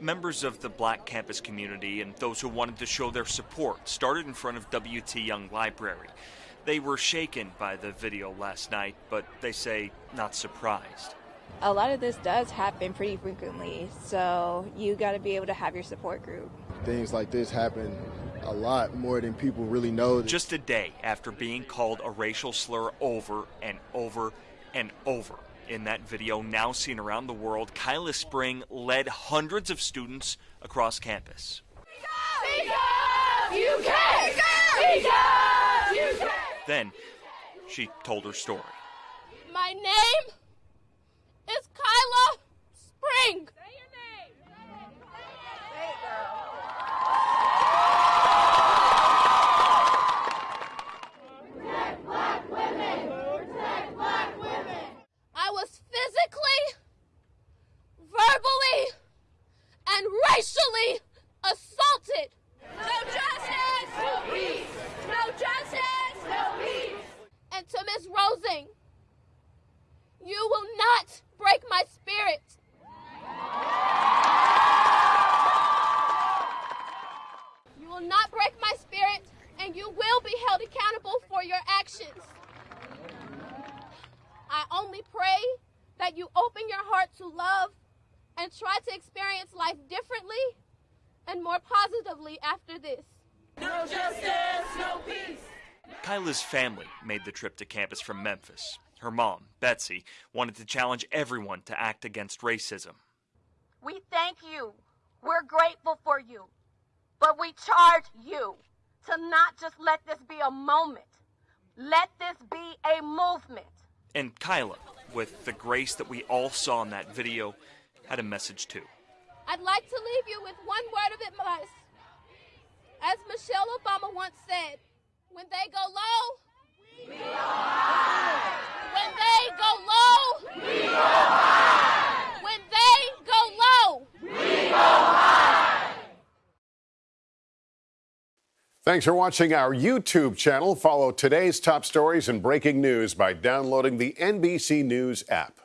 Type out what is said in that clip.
Members of the black campus community and those who wanted to show their support started in front of W.T. Young Library. They were shaken by the video last night, but they say not surprised. A lot of this does happen pretty frequently, so you got to be able to have your support group. Things like this happen a lot more than people really know. Just a day after being called a racial slur over and over and over in that video now seen around the world, Kylah Spring led hundreds of students across campus. Then she told her story. My name is Kylah Spring. I was physically, verbally, and racially assaulted. No justice! No peace! No justice! No peace! And to Miss Rosing, you will not break my spirit. You will not break my spirit, and you will be held accountable for your actions. I only pray that you open your heart to love and try to experience life differently and more positively after this. No justice, no peace. Kylah's family made the trip to campus from Memphis. Her mom, Betsy, wanted to challenge everyone to act against racism. We thank you. We're grateful for you. But we charge you to not just let this be a moment. Let this be a movement. And Kylah, with the grace that we all saw in that video, had a message too. I'd like to leave you with one word of advice. As Michelle Obama once said, when they go low, we go high. When they go low, we go high. When they go low, we go high. Thanks for watching our YouTube channel. Follow today's top stories and breaking news by downloading the NBC News app.